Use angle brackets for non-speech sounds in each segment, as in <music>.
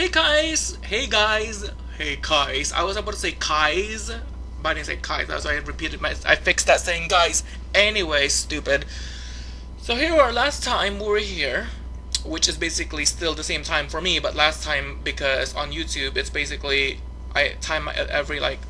Hey guys! Hey guys! Hey guys! I was about to say guys, but I didn't say guys. That's why I repeated my. I fixed that saying guys. Anyway, stupid. So here we are. Last time we were here, which is basically still the same time for me, but last time because on YouTube it's basically I time every like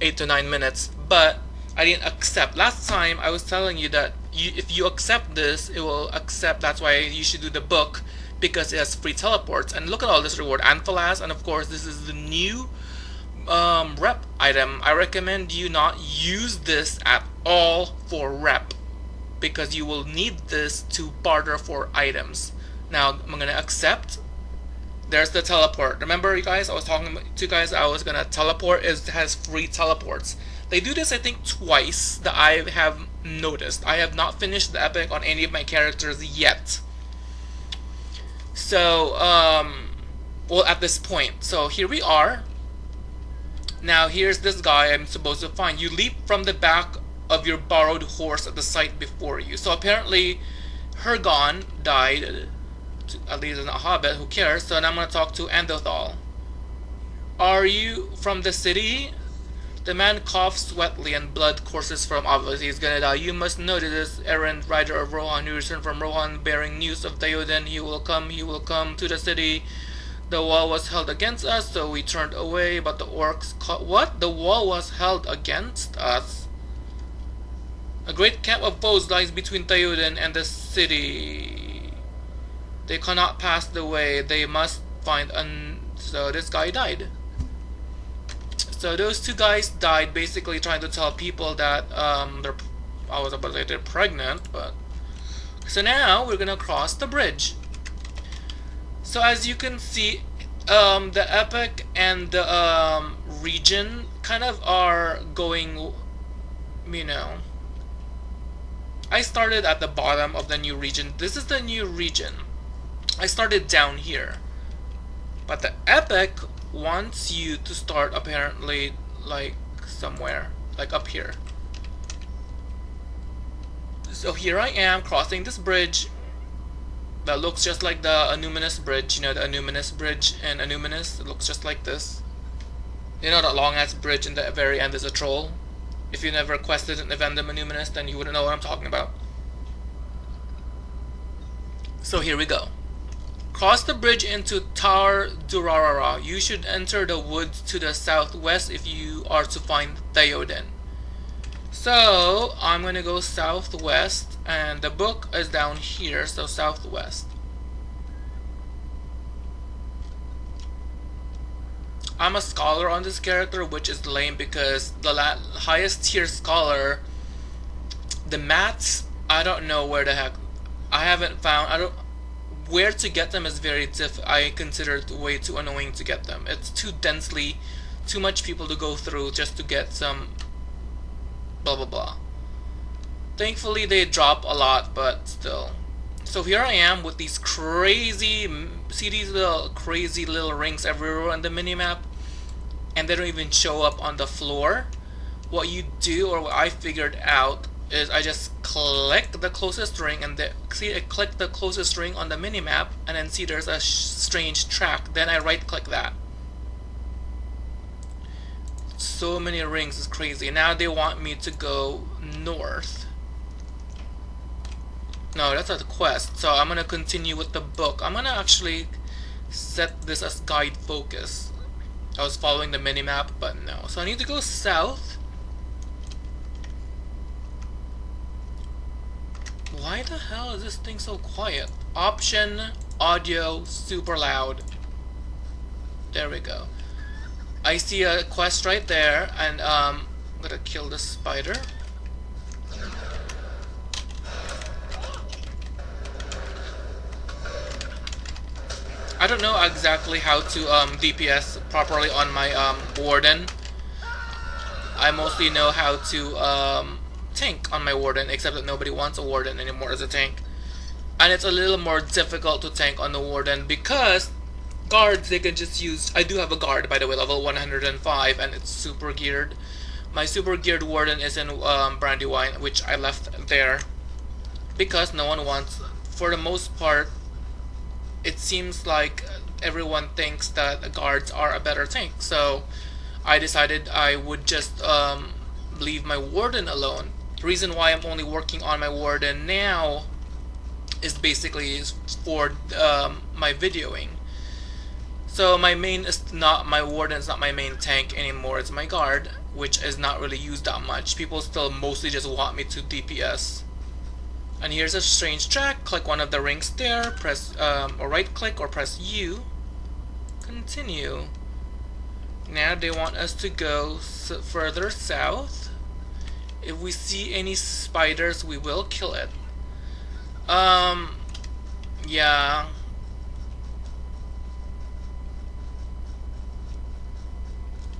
eight to nine minutes. But I didn't accept. Last time I was telling you that you, if you accept this, it will accept. That's why you should do the book because it has free teleports. And look at all this reward. Amphalas, and of course this is the new um, rep item. I recommend you not use this at all for rep because you will need this to barter for items. Now I'm gonna accept. There's the teleport. Remember you guys, I was talking to you guys, I was gonna teleport. It has free teleports. They do this I think twice that I have noticed. I have not finished the epic on any of my characters yet. So, um, well, at this point. So here we are. Now here's this guy I'm supposed to find. You leap from the back of your borrowed horse at the site before you. So apparently, Hirgon died. At least not Hobbit. Who cares? So now I'm gonna talk to Andothal. Are you from the city? The man coughs wetly and blood courses from obviously he's gonna die. You must know that this errant rider of Rohan who returned from Rohan bearing news of Theoden. He will come, he will come to the city. The wall was held against us, so we turned away, but the orcs caught what? The wall was held against us? A great camp of foes lies between Theoden and the city. They cannot pass the way, they must find an so this guy died. So those two guys died basically trying to tell people that um, they're, I was about to say they're pregnant, but... So now we're gonna cross the bridge. So as you can see, um, the epic and the um, region kind of are going, you know... I started at the bottom of the new region. This is the new region. I started down here. But the epic wants you to start apparently like somewhere like up here. So here I am crossing this bridge that looks just like the Annúminas bridge you know the Annúminas bridge and Annúminas it looks just like this. You know that long ass bridge in the very end is a troll? If you never quested an Evendim Annúminas then you wouldn't know what I'm talking about. So here we go Cross the bridge into Taur Drúadan. You should enter the woods to the southwest if you are to find Theoden. So, I'm gonna go southwest, and the book is down here, so southwest. I'm a scholar on this character, which is lame because the highest tier scholar, the mats, I don't know where the heck, I haven't found, I don't, where to get them is very diff I consider it way too annoying to get them. It's too densely, too much people to go through just to get some blah blah blah. Thankfully they drop a lot, but still. So here I am with these crazy, see these little crazy little rings everywhere on the minimap? And they don't even show up on the floor. What you do, or what I figured out, is I just click the closest ring and the, see I click the closest ring on the minimap and then see there's a strange track. Then I right click that. So many rings is crazy. Now they want me to go north. No that's a quest. So I'm gonna continue with the book. I'm gonna actually set this as guide focus. I was following the minimap but no. So I need to go south Why the hell is this thing so quiet? Option, audio, super loud. There we go. I see a quest right there, and um, I'm gonna kill the spider. I don't know exactly how to um, DPS properly on my um, Warden. I mostly know how to um, tank on my Warden, except that nobody wants a Warden anymore as a tank. And it's a little more difficult to tank on the Warden because guards, they can just use... I do have a guard, by the way, level 105, and it's super geared. My super geared Warden is in um, Brandywine, which I left there because no one wants... For the most part, it seems like everyone thinks that guards are a better tank. So I decided I would just um, leave my warden alone. The reason why I'm only working on my warden now is basically for um, my videoing. So my main is not my warden is not my main tank anymore. It's my guard, which is not really used that much. People still mostly just want me to DPS. And here's a strange track. Click one of the rings there. Press um, or right click or press U. Continue. Now they want us to go further south. If we see any spiders, we will kill it. Um, yeah.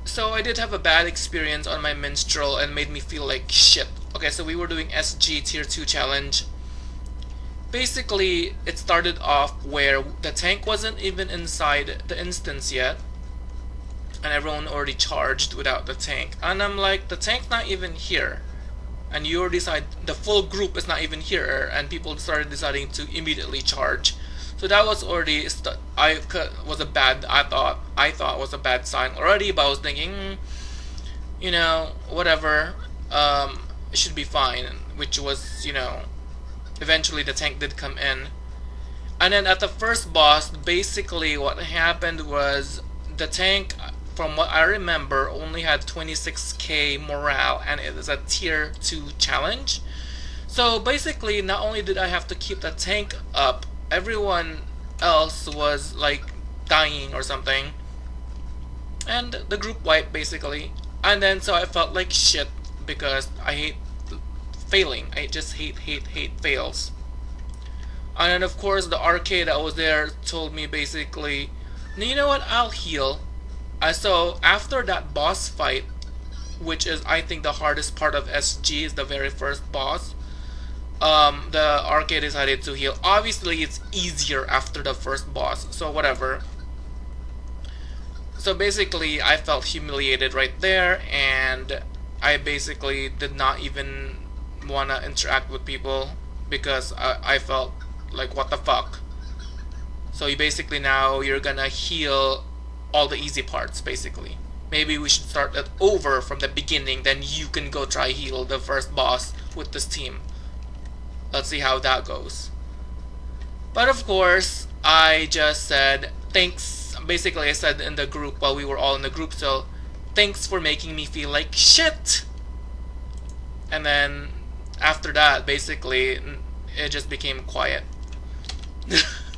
So I did have a bad experience on my minstrel and made me feel like shit. Okay, so we were doing SG tier 2 challenge. Basically, it started off where the tank wasn't even inside the instance yet. And everyone already charged without the tank. And I'm like, the tank's not even here and you decide the full group is not even here and people started deciding to immediately charge. So that was already I was a bad I thought I thought was a bad sign already but I was thinking hmm, you know whatever um, it should be fine which was you know eventually the tank did come in. And then at the first boss basically what happened was the tank from what I remember, only had 26k morale, and it is a tier 2 challenge. So basically, not only did I have to keep the tank up, everyone else was like dying or something. And the group wiped basically. And then so I felt like shit because I hate failing. I just hate, hate, hate fails. And then of course the arcade that was there told me basically, you know what, I'll heal. Uh, so after that boss fight, which is I think the hardest part of SG is the very first boss. Um, the arcade decided to heal. Obviously, it's easier after the first boss, so whatever. So basically, I felt humiliated right there, and I basically did not even want to interact with people because I, I felt like, what the fuck? So you basically now, you're gonna heal all the easy parts basically. Maybe we should start it over from the beginning, then you can go try heal the first boss with this team. Let's see how that goes. But of course, I just said thanks. Basically, I said in the group while we were all in the group, so thanks for making me feel like shit. And then after that, basically, it just became quiet. <laughs>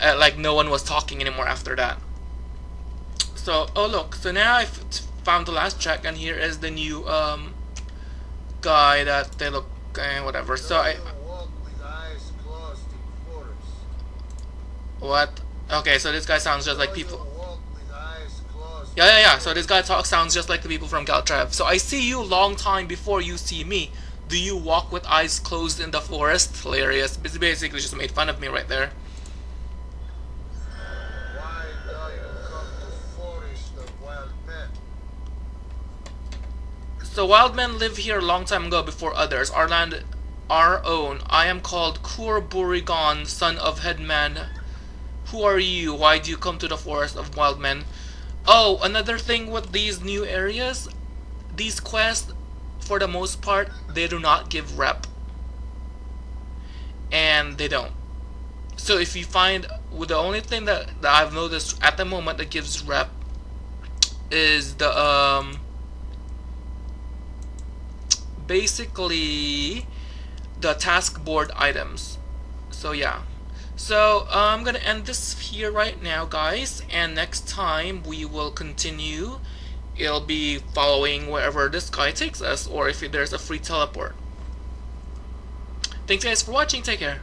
uh, like no one was talking anymore after that. So, oh look, so now I've found the last track and here is the new um, guy that they look, uh, whatever. So I... What? Okay, so this guy sounds just like people... Yeah, yeah, yeah, so this guy talk sounds just like the people from Caltrev. So I see you long time before you see me. Do you walk with eyes closed in the forest? Hilarious. It's basically just made fun of me right there. So wild men live here a long time ago before others. Our land, our own. I am called Ghân-buri-Ghân, son of Headman. Who are you? Why do you come to the forest of wild men? Oh, another thing with these new areas, these quests, for the most part, they do not give rep. And they don't. So if you find, well, the only thing that, that I've noticed at the moment that gives rep is the, um, basically the task board items. So yeah. So uh, I'm gonna end this here right now guys and next time we will continue it'll be following wherever this guy takes us or if there's a free teleport. Thanks guys for watching, take care.